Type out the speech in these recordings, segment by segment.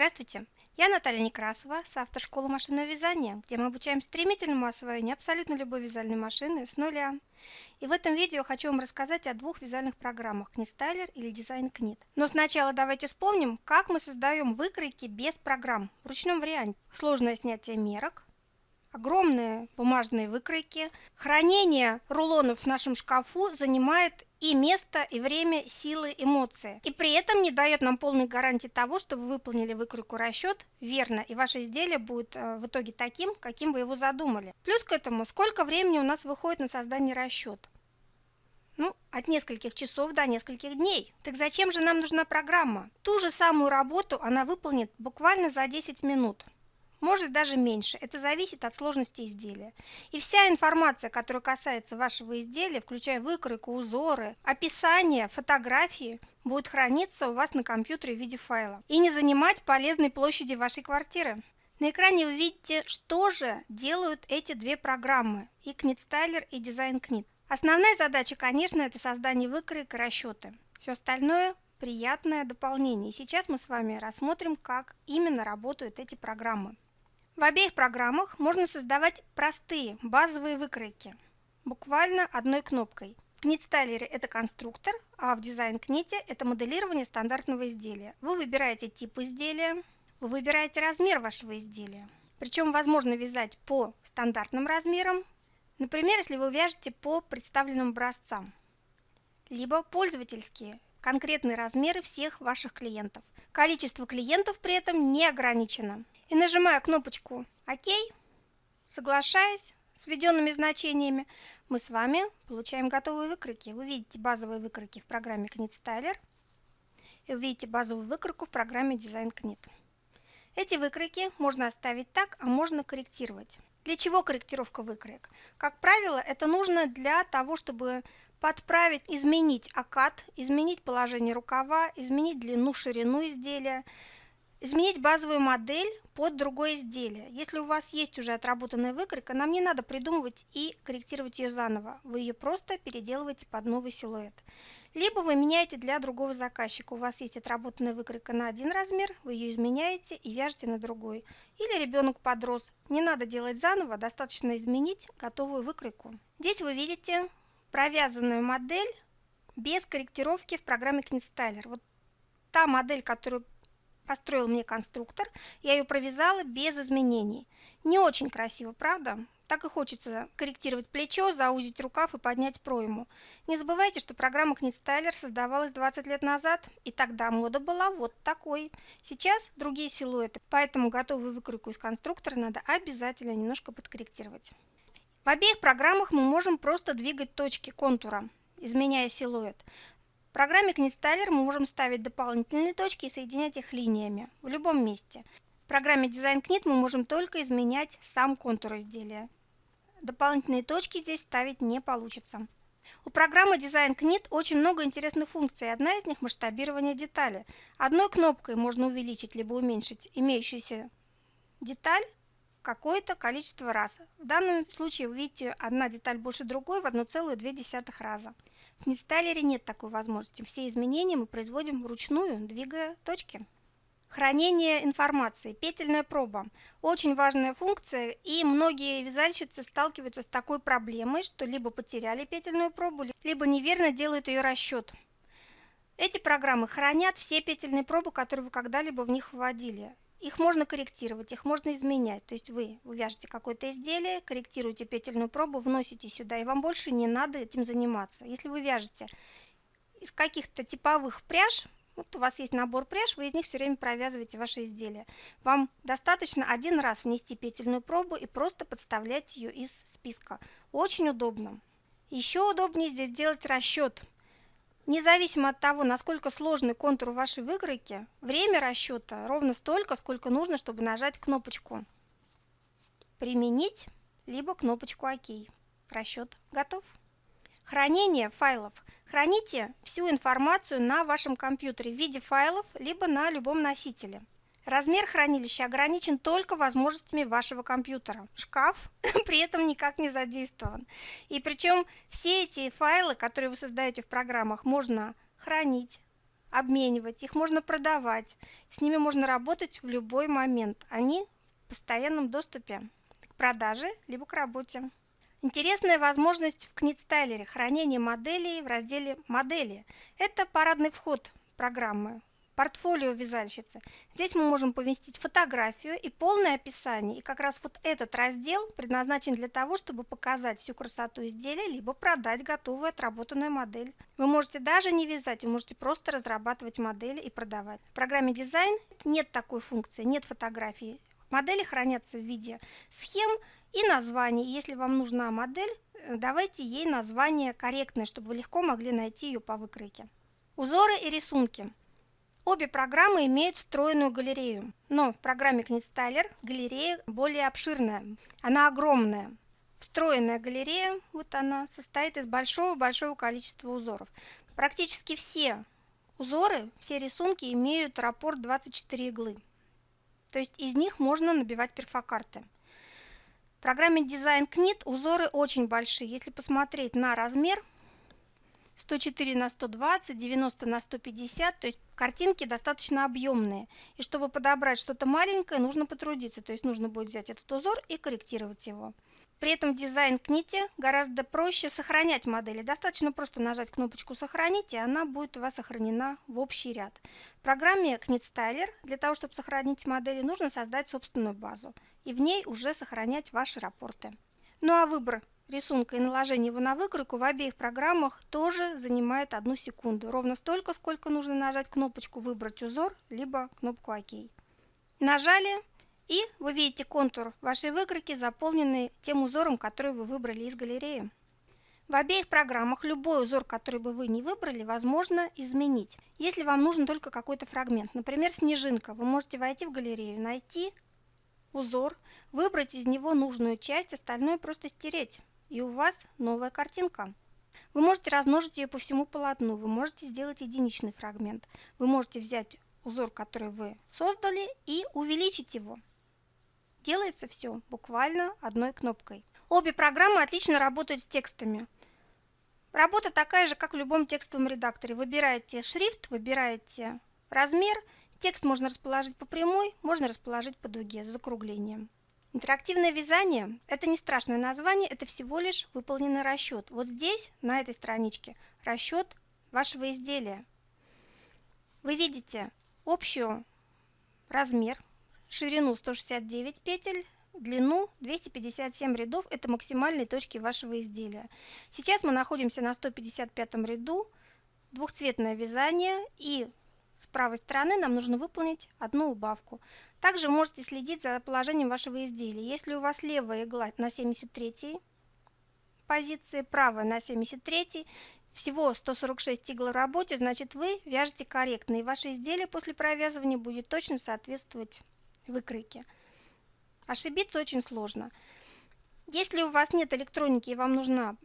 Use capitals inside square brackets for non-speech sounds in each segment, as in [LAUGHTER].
Здравствуйте, я Наталья Некрасова, соавтор школы машинного вязания, где мы обучаем стремительному освоению абсолютно любой вязальной машины с нуля. И в этом видео хочу вам рассказать о двух вязальных программах KnitStyler или Design Knit. Но сначала давайте вспомним, как мы создаем выкройки без программ в ручном варианте. Сложное снятие мерок, огромные бумажные выкройки. Хранение рулонов в нашем шкафу занимает и место, и время, силы, эмоции. И при этом не дает нам полной гарантии того, что вы выполнили выкройку расчет верно, и ваше изделие будет э, в итоге таким, каким вы его задумали. Плюс к этому, сколько времени у нас выходит на создание расчета? Ну, от нескольких часов до нескольких дней. Так зачем же нам нужна программа? Ту же самую работу она выполнит буквально за 10 минут может даже меньше. Это зависит от сложности изделия. И вся информация, которая касается вашего изделия, включая выкройку, узоры, описание, фотографии, будет храниться у вас на компьютере в виде файла и не занимать полезной площади вашей квартиры. На экране вы видите, что же делают эти две программы и KnitStyler и Design Knit. Основная задача, конечно, это создание выкроек и расчеты. Все остальное приятное дополнение. Сейчас мы с вами рассмотрим, как именно работают эти программы. В обеих программах можно создавать простые базовые выкройки, буквально одной кнопкой. В KnitStyler это конструктор, а в Design Knit это моделирование стандартного изделия. Вы выбираете тип изделия, вы выбираете размер вашего изделия. Причем возможно вязать по стандартным размерам, например, если вы вяжете по представленным образцам, либо пользовательские, конкретные размеры всех ваших клиентов. Количество клиентов при этом не ограничено и нажимая кнопочку ОК, соглашаясь с введенными значениями, мы с вами получаем готовые выкройки. Вы видите базовые выкройки в программе KnitStyler и увидите базовую выкройку в программе Design Knit. Эти выкройки можно оставить так, а можно корректировать. Для чего корректировка выкроек? Как правило, это нужно для того, чтобы подправить, изменить окат, изменить положение рукава, изменить длину, ширину изделия, Изменить базовую модель под другое изделие. Если у вас есть уже отработанная выкройка, нам не надо придумывать и корректировать ее заново. Вы ее просто переделываете под новый силуэт. Либо вы меняете для другого заказчика. У вас есть отработанная выкройка на один размер, вы ее изменяете и вяжете на другой. Или ребенок подрос. Не надо делать заново, достаточно изменить готовую выкройку. Здесь вы видите провязанную модель без корректировки в программе KnitStyler. Вот та модель, которую построил мне конструктор, я ее провязала без изменений. Не очень красиво, правда? Так и хочется корректировать плечо, заузить рукав и поднять пройму. Не забывайте, что программа KnitStyler создавалась 20 лет назад, и тогда мода была вот такой. Сейчас другие силуэты, поэтому готовую выкройку из конструктора надо обязательно немножко подкорректировать. В обеих программах мы можем просто двигать точки контура, изменяя силуэт. В программе KnitStyler мы можем ставить дополнительные точки и соединять их линиями в любом месте. В программе Design Knit мы можем только изменять сам контур изделия. Дополнительные точки здесь ставить не получится. У программы Design Knit очень много интересных функций. Одна из них – масштабирование детали. Одной кнопкой можно увеличить либо уменьшить имеющуюся деталь какое-то количество раз. В данном случае вы видите одна деталь больше другой в 1,2 раза. В нестайлере нет такой возможности. Все изменения мы производим вручную, двигая точки. Хранение информации, петельная проба. Очень важная функция, и многие вязальщицы сталкиваются с такой проблемой, что либо потеряли петельную пробу, либо неверно делают ее расчет. Эти программы хранят все петельные пробы, которые вы когда-либо в них вводили. Их можно корректировать, их можно изменять. То есть вы вяжете какое-то изделие, корректируете петельную пробу, вносите сюда, и вам больше не надо этим заниматься. Если вы вяжете из каких-то типовых пряж, вот у вас есть набор пряж, вы из них все время провязываете ваши изделия. Вам достаточно один раз внести петельную пробу и просто подставлять ее из списка. Очень удобно. Еще удобнее здесь делать расчет. Независимо от того, насколько сложный контур вашей выкройки, время расчета ровно столько, сколько нужно, чтобы нажать кнопочку «Применить» либо кнопочку «Ок». Расчет готов. Хранение файлов. Храните всю информацию на вашем компьютере в виде файлов, либо на любом носителе. Размер хранилища ограничен только возможностями вашего компьютера. Шкаф [LAUGHS] при этом никак не задействован. И причем все эти файлы, которые вы создаете в программах, можно хранить, обменивать, их можно продавать, с ними можно работать в любой момент. Они в постоянном доступе к продаже либо к работе. Интересная возможность в книт-стайлере хранение моделей в разделе «Модели». Это парадный вход программы портфолио вязальщицы. Здесь мы можем поместить фотографию и полное описание. И как раз вот этот раздел предназначен для того, чтобы показать всю красоту изделия, либо продать готовую отработанную модель. Вы можете даже не вязать, вы можете просто разрабатывать модели и продавать. В программе дизайн нет такой функции, нет фотографии. Модели хранятся в виде схем и названий. Если вам нужна модель, э, давайте ей название корректное, чтобы вы легко могли найти ее по выкройке. Узоры и рисунки. Обе программы имеют встроенную галерею, но в программе KnitStyler галерея более обширная, она огромная. Встроенная галерея, вот она, состоит из большого-большого количества узоров. Практически все узоры, все рисунки имеют раппорт 24 иглы. То есть из них можно набивать перфокарты. В программе Design Knit узоры очень большие. Если посмотреть на размер, 104 на 120, 90 на 150, то есть картинки достаточно объемные. И чтобы подобрать что-то маленькое, нужно потрудиться, то есть нужно будет взять этот узор и корректировать его. При этом дизайн кните гораздо проще сохранять модели. Достаточно просто нажать кнопочку «Сохранить», и она будет у вас сохранена в общий ряд. В программе Knit Styler для того, чтобы сохранить модели, нужно создать собственную базу. И в ней уже сохранять ваши рапорты. Ну а выбор рисунка и наложение его на выкройку в обеих программах тоже занимает одну секунду. Ровно столько, сколько нужно нажать кнопочку «Выбрать узор», либо кнопку «Ок». Нажали, и вы видите контур вашей выкройки, заполненный тем узором, который вы выбрали из галереи. В обеих программах любой узор, который бы вы не выбрали, возможно изменить. Если вам нужен только какой-то фрагмент, например, снежинка, вы можете войти в галерею, найти узор, выбрать из него нужную часть, остальное просто стереть и у вас новая картинка. Вы можете размножить ее по всему полотну, вы можете сделать единичный фрагмент. Вы можете взять узор, который вы создали, и увеличить его. Делается все буквально одной кнопкой. Обе программы отлично работают с текстами. Работа такая же, как в любом текстовом редакторе. Выбираете шрифт, выбираете размер. Текст можно расположить по прямой, можно расположить по дуге с закруглением. Интерактивное вязание – это не страшное название, это всего лишь выполненный расчет. Вот здесь, на этой страничке, расчет вашего изделия. Вы видите общую размер, ширину 169 петель, длину 257 рядов – это максимальные точки вашего изделия. Сейчас мы находимся на 155 ряду, двухцветное вязание и с правой стороны нам нужно выполнить одну убавку. Также можете следить за положением вашего изделия. Если у вас левая игла на 73 позиции, правая на 73, всего 146 игл в работе, значит вы вяжете корректно, и ваше изделие после провязывания будет точно соответствовать выкройке. Ошибиться очень сложно. Если у вас нет электроники и вам нужна,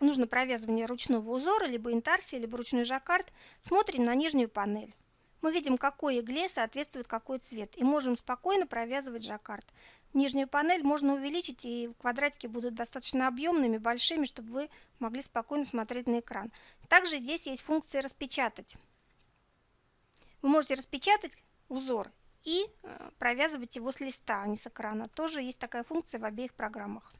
нужно провязывание ручного узора, либо интарсия, либо ручной жаккард, смотрим на нижнюю панель. Мы видим, какой игле соответствует какой цвет, и можем спокойно провязывать жаккард. Нижнюю панель можно увеличить, и квадратики будут достаточно объемными, большими, чтобы вы могли спокойно смотреть на экран. Также здесь есть функция «Распечатать». Вы можете распечатать узор и э, провязывать его с листа, а не с экрана. Тоже есть такая функция в обеих программах.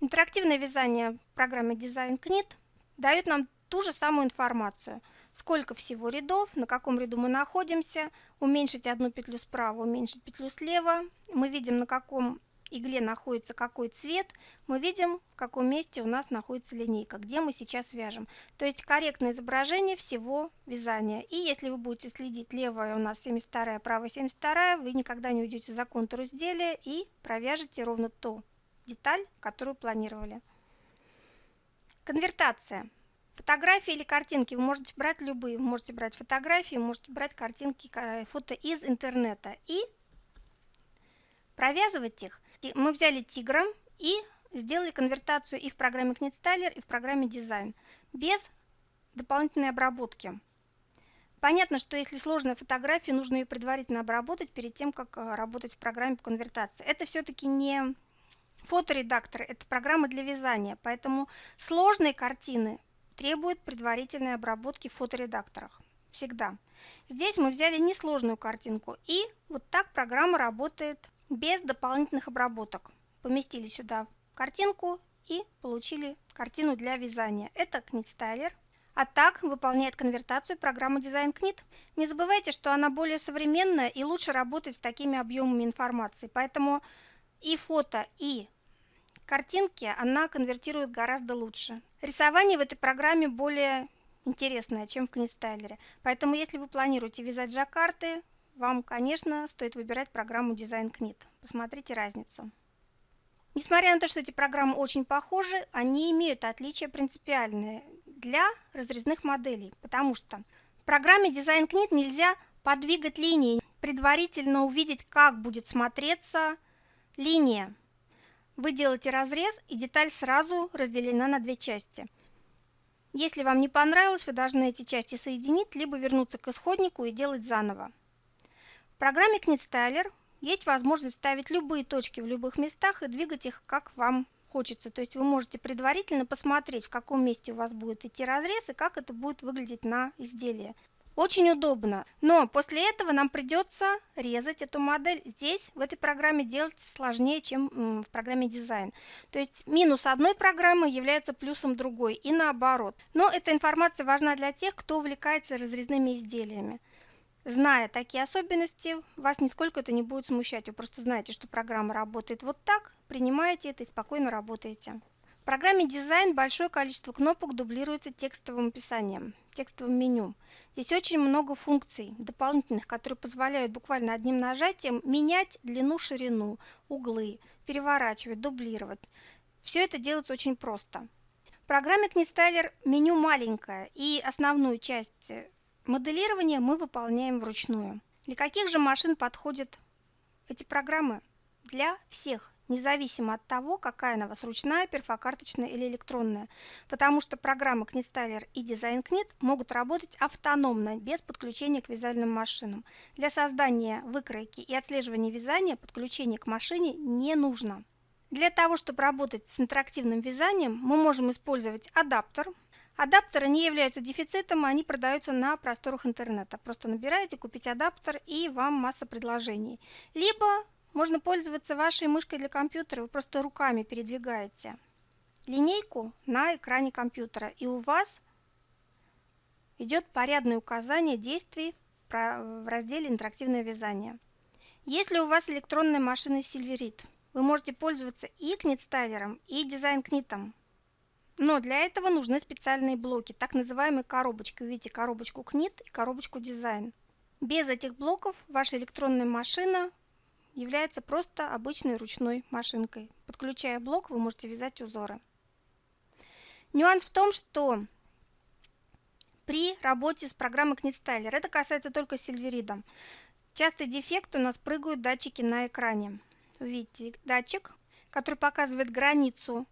Интерактивное вязание в программе Design Knit дает нам ту же самую информацию. Сколько всего рядов, на каком ряду мы находимся, уменьшить одну петлю справа, уменьшить петлю слева. Мы видим, на каком игле находится какой цвет, мы видим, в каком месте у нас находится линейка, где мы сейчас вяжем. То есть корректное изображение всего вязания. И если вы будете следить, левая у нас 72, правая 72, вы никогда не уйдете за контур изделия и провяжете ровно ту деталь, которую планировали. Конвертация. Фотографии или картинки вы можете брать любые. Вы можете брать фотографии, можете брать картинки, фото из интернета. И провязывать их. Мы взяли тигра и сделали конвертацию и в программе KnitStyler, и в программе Design. Без дополнительной обработки. Понятно, что если сложная фотография, нужно ее предварительно обработать перед тем, как э, работать в программе по конвертации. Это все-таки не фоторедактор, это программа для вязания, поэтому сложные картины требует предварительной обработки в фоторедакторах. Всегда. Здесь мы взяли несложную картинку и вот так программа работает без дополнительных обработок. Поместили сюда картинку и получили картину для вязания. Это книт-стайлер. А так выполняет конвертацию программа Design Knit. Не забывайте, что она более современная и лучше работает с такими объемами информации. Поэтому и фото, и картинки она конвертирует гораздо лучше. Рисование в этой программе более интересное, чем в книстайлере. Поэтому если вы планируете вязать жаккарты, вам, конечно, стоит выбирать программу Design Knit. Посмотрите разницу. Несмотря на то, что эти программы очень похожи, они имеют отличия принципиальные для разрезных моделей, потому что в программе Design Knit нельзя подвигать линии, предварительно увидеть, как будет смотреться линия. Вы делаете разрез, и деталь сразу разделена на две части. Если вам не понравилось, вы должны эти части соединить, либо вернуться к исходнику и делать заново. В программе KnitStyler есть возможность ставить любые точки в любых местах и двигать их как вам хочется. То есть вы можете предварительно посмотреть, в каком месте у вас будет идти разрез и как это будет выглядеть на изделии. Очень удобно, но после этого нам придется резать эту модель. Здесь в этой программе делать сложнее, чем в программе дизайн. То есть минус одной программы является плюсом другой и наоборот. Но эта информация важна для тех, кто увлекается разрезными изделиями. Зная такие особенности, вас нисколько это не будет смущать. Вы просто знаете, что программа работает вот так, принимаете это и спокойно работаете. Программе дизайн большое количество кнопок дублируется текстовым описанием, текстовым меню. Здесь очень много функций дополнительных, которые позволяют буквально одним нажатием менять длину, ширину, углы, переворачивать, дублировать. Все это делается очень просто. В программе KnitStyler меню маленькое и основную часть Моделирование мы выполняем вручную. Для каких же машин подходят эти программы? Для всех, независимо от того, какая она у вас ручная, перфокарточная или электронная. Потому что программы KnitStyler и DesignKnit могут работать автономно, без подключения к вязальным машинам. Для создания выкройки и отслеживания вязания подключение к машине не нужно. Для того, чтобы работать с интерактивным вязанием, мы можем использовать адаптер – Адаптеры не являются дефицитом, они продаются на просторах интернета. Просто набираете «Купить адаптер» и вам масса предложений. Либо можно пользоваться вашей мышкой для компьютера, вы просто руками передвигаете линейку на экране компьютера, и у вас идет порядное указание действий в разделе «Интерактивное вязание». Если у вас электронная машина Silverit, вы можете пользоваться и книтставером, и дизайн-книтом. Но для этого нужны специальные блоки, так называемые коробочки. Видите коробочку Knit и коробочку Design. Без этих блоков ваша электронная машина является просто обычной ручной машинкой. Подключая блок, вы можете вязать узоры. Нюанс в том, что при работе с программой KnitStyler, это касается только Silverida, частый дефект у нас прыгают датчики на экране. Видите, датчик, который показывает границу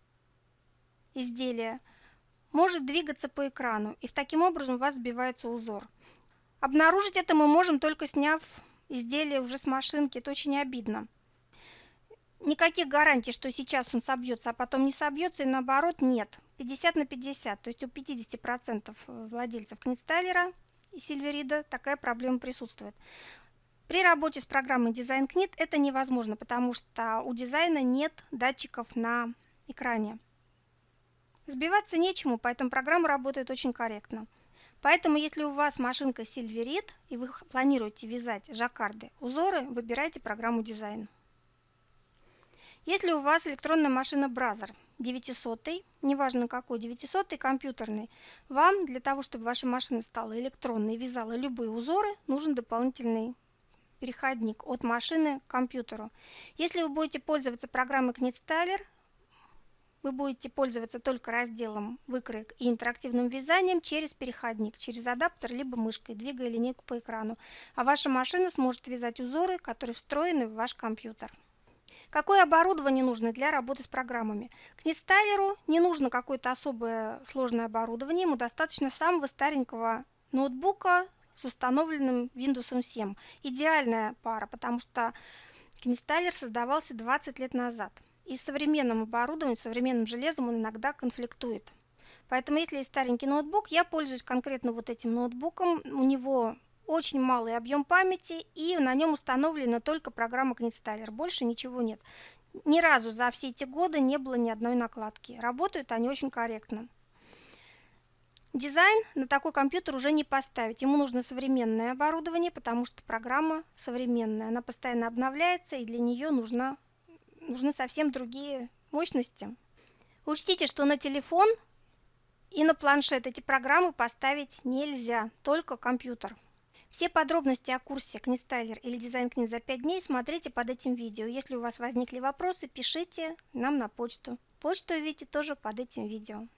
изделия может двигаться по экрану, и таким образом у вас сбивается узор. Обнаружить это мы можем только сняв изделие уже с машинки. Это очень обидно. Никаких гарантий, что сейчас он собьется, а потом не собьется, и наоборот нет. 50 на 50, то есть у 50% владельцев Книтстайлера и Сильверида такая проблема присутствует. При работе с программой Design Knit это невозможно, потому что у дизайна нет датчиков на экране. Сбиваться нечему, поэтому программа работает очень корректно. Поэтому, если у вас машинка Silverit и вы планируете вязать жаккарды, узоры, выбирайте программу дизайн. Если у вас электронная машина Brother 900, неважно какой, 900 компьютерный, вам для того, чтобы ваша машина стала электронной и вязала любые узоры, нужен дополнительный переходник от машины к компьютеру. Если вы будете пользоваться программой KnitStyler, вы будете пользоваться только разделом выкроек и интерактивным вязанием через переходник, через адаптер либо мышкой, двигая линейку по экрану. А ваша машина сможет вязать узоры, которые встроены в ваш компьютер. Какое оборудование нужно для работы с программами? К нестайлеру не нужно какое-то особое сложное оборудование, ему достаточно самого старенького ноутбука с установленным Windows 7. Идеальная пара, потому что Книстайлер создавался 20 лет назад. И с современным оборудованием, современным железом он иногда конфликтует. Поэтому если есть старенький ноутбук, я пользуюсь конкретно вот этим ноутбуком. У него очень малый объем памяти и на нем установлена только программа Knitstyler. Больше ничего нет. Ни разу за все эти годы не было ни одной накладки. Работают они очень корректно. Дизайн на такой компьютер уже не поставить. Ему нужно современное оборудование, потому что программа современная. Она постоянно обновляется, и для нее нужна, нужны совсем другие мощности. Учтите, что на телефон и на планшет эти программы поставить нельзя, только компьютер. Все подробности о курсе Книстайлер или дизайн книг за 5 дней смотрите под этим видео. Если у вас возникли вопросы, пишите нам на почту. Почту увидите тоже под этим видео.